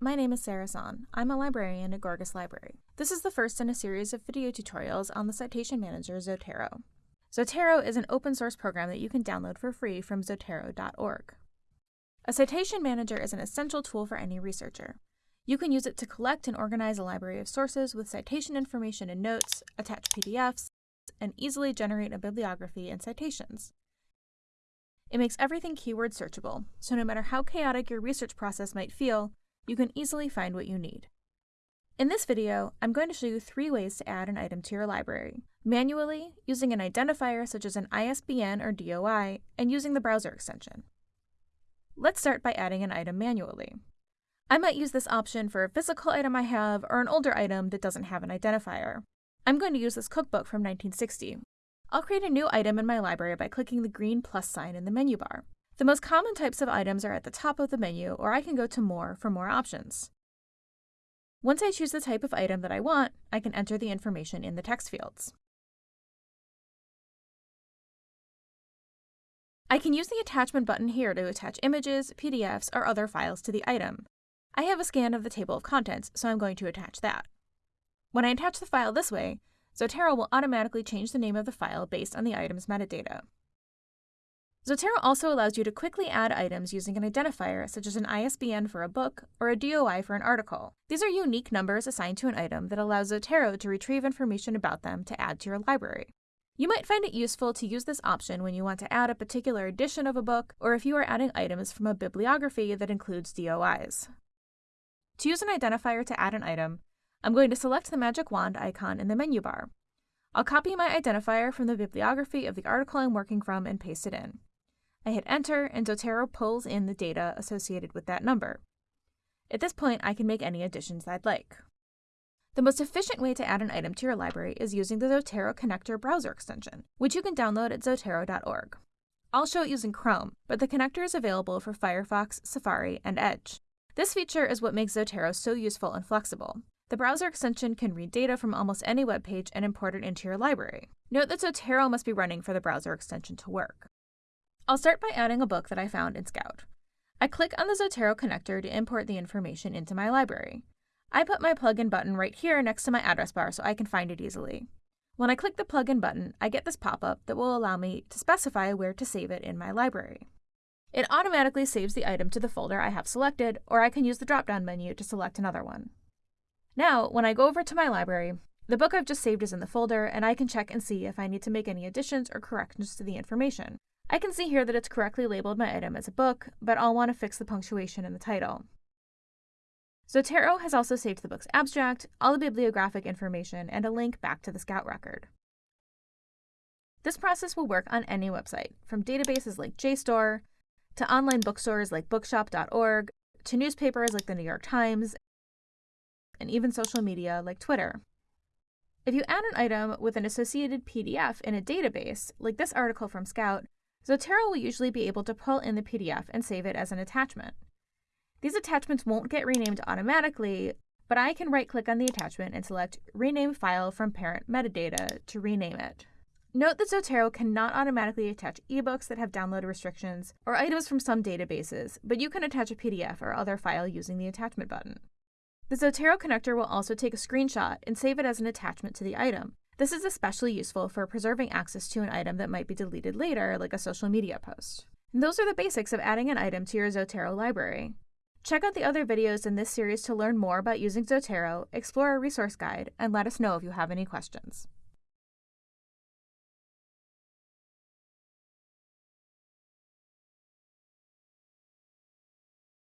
my name is Sarah Son. I'm a librarian at Gorgas Library. This is the first in a series of video tutorials on the Citation Manager Zotero. Zotero is an open source program that you can download for free from zotero.org. A citation manager is an essential tool for any researcher. You can use it to collect and organize a library of sources with citation information and notes, attach PDFs, and easily generate a bibliography and citations. It makes everything keyword searchable, so no matter how chaotic your research process might feel, you can easily find what you need. In this video, I'm going to show you three ways to add an item to your library. Manually, using an identifier such as an ISBN or DOI, and using the browser extension. Let's start by adding an item manually. I might use this option for a physical item I have or an older item that doesn't have an identifier. I'm going to use this cookbook from 1960. I'll create a new item in my library by clicking the green plus sign in the menu bar. The most common types of items are at the top of the menu, or I can go to More for more options. Once I choose the type of item that I want, I can enter the information in the text fields. I can use the attachment button here to attach images, PDFs, or other files to the item. I have a scan of the table of contents, so I'm going to attach that. When I attach the file this way, Zotero will automatically change the name of the file based on the item's metadata. Zotero also allows you to quickly add items using an identifier, such as an ISBN for a book or a DOI for an article. These are unique numbers assigned to an item that allows Zotero to retrieve information about them to add to your library. You might find it useful to use this option when you want to add a particular edition of a book or if you are adding items from a bibliography that includes DOIs. To use an identifier to add an item, I'm going to select the magic wand icon in the menu bar. I'll copy my identifier from the bibliography of the article I'm working from and paste it in. I hit enter and Zotero pulls in the data associated with that number. At this point, I can make any additions I'd like. The most efficient way to add an item to your library is using the Zotero Connector browser extension, which you can download at zotero.org. I'll show it using Chrome, but the connector is available for Firefox, Safari, and Edge. This feature is what makes Zotero so useful and flexible. The browser extension can read data from almost any web page and import it into your library. Note that Zotero must be running for the browser extension to work. I'll start by adding a book that I found in Scout. I click on the Zotero connector to import the information into my library. I put my plugin button right here next to my address bar so I can find it easily. When I click the plugin button, I get this pop-up that will allow me to specify where to save it in my library. It automatically saves the item to the folder I have selected, or I can use the drop-down menu to select another one. Now, when I go over to my library, the book I've just saved is in the folder, and I can check and see if I need to make any additions or corrections to the information. I can see here that it's correctly labeled my item as a book, but I'll want to fix the punctuation in the title. Zotero has also saved the book's abstract, all the bibliographic information, and a link back to the Scout record. This process will work on any website, from databases like JSTOR, to online bookstores like bookshop.org, to newspapers like the New York Times, and even social media like Twitter. If you add an item with an associated PDF in a database, like this article from Scout, Zotero will usually be able to pull in the PDF and save it as an attachment. These attachments won't get renamed automatically, but I can right-click on the attachment and select Rename File from Parent Metadata to rename it. Note that Zotero cannot automatically attach ebooks that have download restrictions or items from some databases, but you can attach a PDF or other file using the attachment button. The Zotero connector will also take a screenshot and save it as an attachment to the item. This is especially useful for preserving access to an item that might be deleted later, like a social media post. And those are the basics of adding an item to your Zotero library. Check out the other videos in this series to learn more about using Zotero, explore our resource guide, and let us know if you have any questions.